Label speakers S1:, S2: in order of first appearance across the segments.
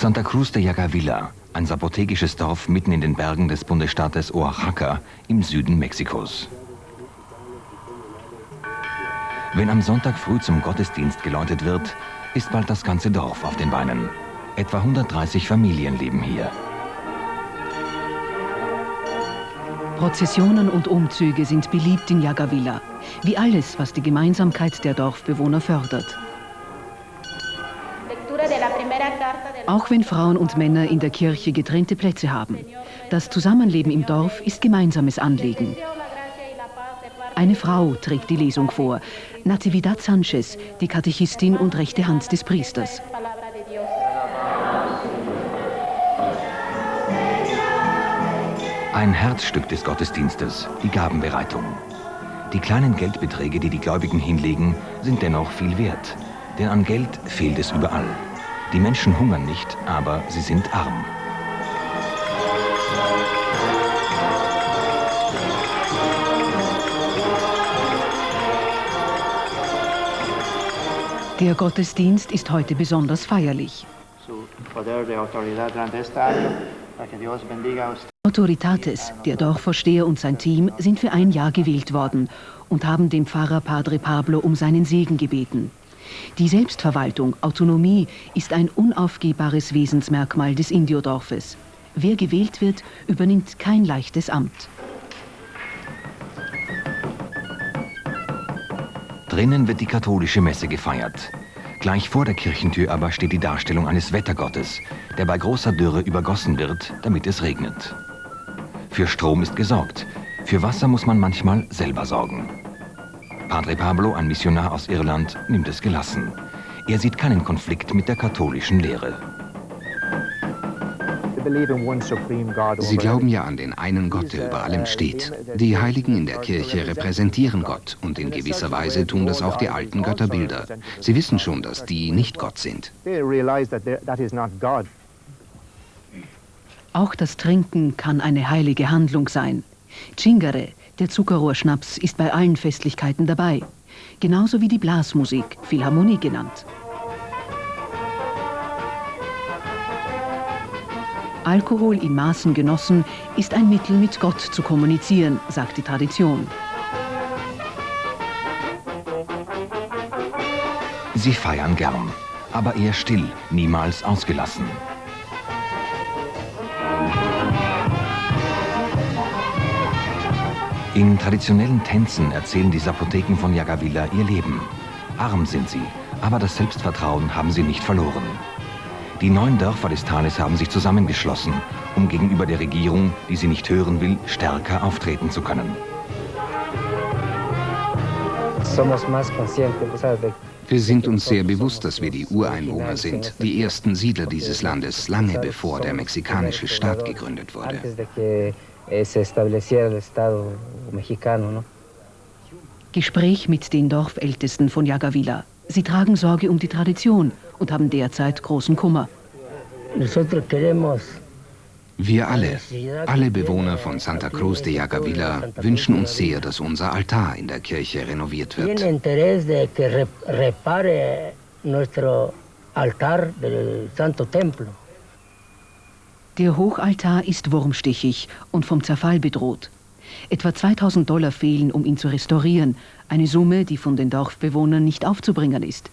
S1: Santa Cruz de Yagavilla, ein sapotekisches Dorf mitten in den Bergen des Bundesstaates Oaxaca im Süden Mexikos. Wenn am Sonntag früh zum Gottesdienst geläutet wird, ist bald das ganze Dorf auf den Beinen. Etwa 130 Familien leben hier.
S2: Prozessionen und Umzüge sind beliebt in Yagavilla, wie alles, was die Gemeinsamkeit der Dorfbewohner fördert. Auch wenn Frauen und Männer in der Kirche getrennte Plätze haben. Das Zusammenleben im Dorf ist gemeinsames Anliegen. Eine Frau trägt die Lesung vor, Natividad Sanchez, die Katechistin und rechte Hand des Priesters.
S1: Ein Herzstück des Gottesdienstes, die Gabenbereitung. Die kleinen Geldbeträge, die die Gläubigen hinlegen, sind dennoch viel wert. Denn an Geld fehlt es überall. Die Menschen hungern nicht, aber sie sind arm.
S2: Der Gottesdienst ist heute besonders feierlich. Autoritates, der Dorfvorsteher und sein Team sind für ein Jahr gewählt worden und haben dem Pfarrer Padre Pablo um seinen Segen gebeten. Die Selbstverwaltung, Autonomie, ist ein unaufgehbares Wesensmerkmal des Indiodorfes. Wer gewählt wird, übernimmt kein leichtes Amt.
S1: Drinnen wird die katholische Messe gefeiert. Gleich vor der Kirchentür aber steht die Darstellung eines Wettergottes, der bei großer Dürre übergossen wird, damit es regnet. Für Strom ist gesorgt, für Wasser muss man manchmal selber sorgen. Padre Pablo, ein Missionar aus Irland, nimmt es gelassen. Er sieht keinen Konflikt mit der katholischen Lehre.
S3: Sie glauben ja an den einen Gott, der über allem steht. Die Heiligen in der Kirche repräsentieren Gott und in gewisser Weise tun das auch die alten Götterbilder. Sie wissen schon, dass die nicht Gott sind.
S2: Auch das Trinken kann eine heilige Handlung sein. Chingare, der Zuckerrohrschnaps, ist bei allen Festlichkeiten dabei. Genauso wie die Blasmusik, Philharmonie genannt. Alkohol in Maßen genossen ist ein Mittel, mit Gott zu kommunizieren, sagt die Tradition.
S1: Sie feiern gern, aber eher still, niemals ausgelassen. In traditionellen Tänzen erzählen die Sapotheken von Yagavilla ihr Leben. Arm sind sie, aber das Selbstvertrauen haben sie nicht verloren. Die neun Dörfer des Tales haben sich zusammengeschlossen, um gegenüber der Regierung, die sie nicht hören will, stärker auftreten zu können.
S3: Wir sind uns sehr bewusst, dass wir die Ureinwohner sind, die ersten Siedler dieses Landes, lange bevor der mexikanische Staat gegründet wurde.
S2: Gespräch mit den Dorfältesten von Yagavilla. Sie tragen Sorge um die Tradition und haben derzeit großen Kummer.
S3: Wir alle, alle Bewohner von Santa Cruz de Yagavilla, wünschen uns sehr, dass unser Altar in der Kirche renoviert wird.
S2: Der Hochaltar ist wurmstichig und vom Zerfall bedroht. Etwa 2000 Dollar fehlen, um ihn zu restaurieren, eine Summe, die von den Dorfbewohnern nicht aufzubringen ist.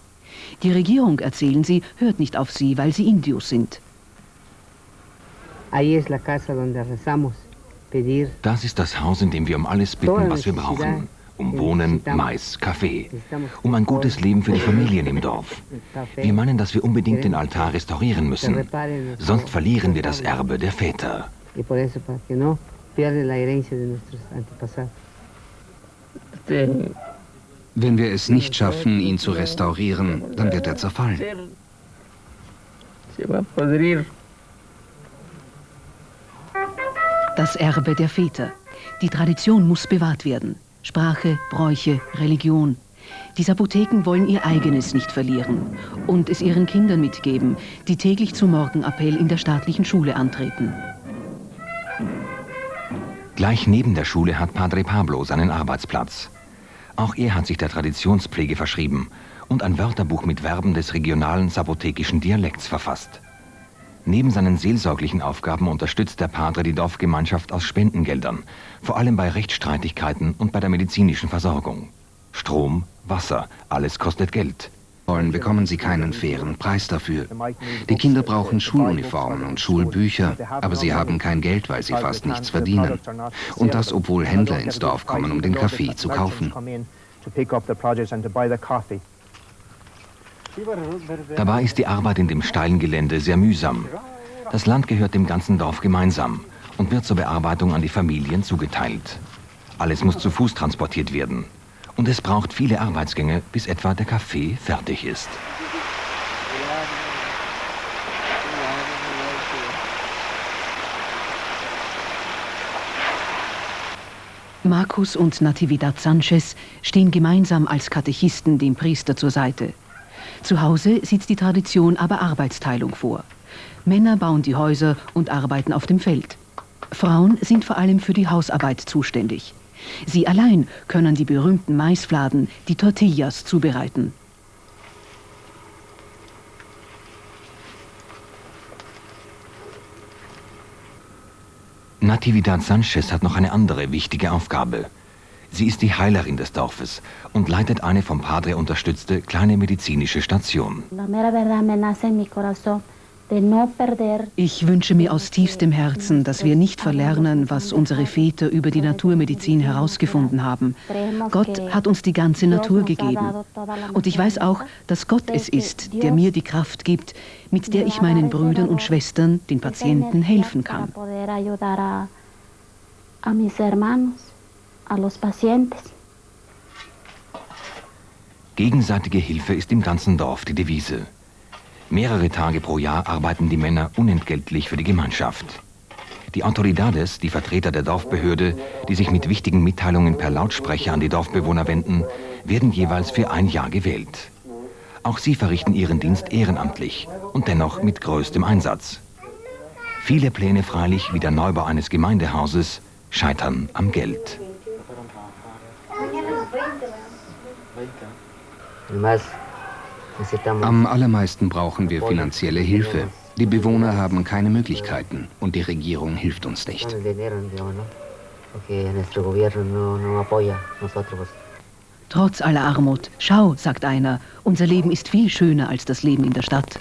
S2: Die Regierung, erzählen sie, hört nicht auf sie, weil sie Indios sind.
S1: Das ist das Haus, in dem wir um alles bitten, was wir brauchen. Um Wohnen, Mais, Kaffee. Um ein gutes Leben für die Familien im Dorf. Wir meinen, dass wir unbedingt den Altar restaurieren müssen. Sonst verlieren wir das Erbe der Väter.
S3: Wenn wir es nicht schaffen, ihn zu restaurieren, dann wird er zerfallen.
S2: Das Erbe der Väter. Die Tradition muss bewahrt werden. Sprache, Bräuche, Religion. Die Sapotheken wollen ihr eigenes nicht verlieren und es ihren Kindern mitgeben, die täglich zum Morgenappell in der staatlichen Schule antreten.
S1: Gleich neben der Schule hat Padre Pablo seinen Arbeitsplatz. Auch er hat sich der Traditionspflege verschrieben und ein Wörterbuch mit Verben des regionalen sapotekischen Dialekts verfasst. Neben seinen seelsorglichen Aufgaben unterstützt der Padre die Dorfgemeinschaft aus Spendengeldern, vor allem bei Rechtsstreitigkeiten und bei der medizinischen Versorgung. Strom, Wasser, alles kostet Geld.
S3: Wollen bekommen sie keinen fairen Preis dafür. Die Kinder brauchen Schuluniformen und Schulbücher, aber sie haben kein Geld, weil sie fast nichts verdienen. Und das, obwohl Händler ins Dorf kommen, um den Kaffee zu kaufen.
S1: Dabei ist die Arbeit in dem steilen Gelände sehr mühsam. Das Land gehört dem ganzen Dorf gemeinsam und wird zur Bearbeitung an die Familien zugeteilt. Alles muss zu Fuß transportiert werden. Und es braucht viele Arbeitsgänge, bis etwa der Kaffee fertig ist.
S2: Markus und Natividad Sanchez stehen gemeinsam als Katechisten dem Priester zur Seite. Zu Hause sieht die Tradition aber Arbeitsteilung vor. Männer bauen die Häuser und arbeiten auf dem Feld. Frauen sind vor allem für die Hausarbeit zuständig. Sie allein können die berühmten Maisfladen, die Tortillas, zubereiten.
S1: Natividad Sanchez hat noch eine andere wichtige Aufgabe. Sie ist die Heilerin des Dorfes und leitet eine vom Padre unterstützte kleine medizinische Station.
S2: Ich wünsche mir aus tiefstem Herzen, dass wir nicht verlernen, was unsere Väter über die Naturmedizin herausgefunden haben. Gott hat uns die ganze Natur gegeben. Und ich weiß auch, dass Gott es ist, der mir die Kraft gibt, mit der ich meinen Brüdern und Schwestern, den Patienten, helfen kann.
S1: Gegenseitige Hilfe ist im ganzen Dorf die Devise. Mehrere Tage pro Jahr arbeiten die Männer unentgeltlich für die Gemeinschaft. Die Autoridades, die Vertreter der Dorfbehörde, die sich mit wichtigen Mitteilungen per Lautsprecher an die Dorfbewohner wenden, werden jeweils für ein Jahr gewählt. Auch sie verrichten ihren Dienst ehrenamtlich und dennoch mit größtem Einsatz. Viele Pläne freilich wie der Neubau eines Gemeindehauses scheitern am Geld.
S3: Am allermeisten brauchen wir finanzielle Hilfe. Die Bewohner haben keine Möglichkeiten und die Regierung hilft uns nicht.
S2: Trotz aller Armut, schau, sagt einer, unser Leben ist viel schöner als das Leben in der Stadt.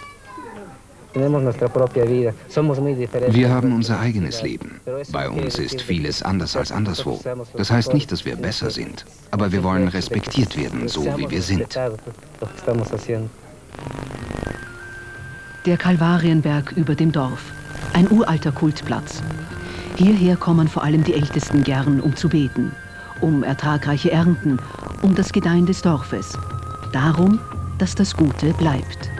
S3: Wir haben unser eigenes Leben. Bei uns ist vieles anders als anderswo. Das heißt nicht, dass wir besser sind, aber wir wollen respektiert werden, so wie wir sind.
S2: Der Kalvarienberg über dem Dorf. Ein uralter Kultplatz. Hierher kommen vor allem die Ältesten gern, um zu beten. Um ertragreiche Ernten, um das Gedeihen des Dorfes. Darum, dass das Gute bleibt.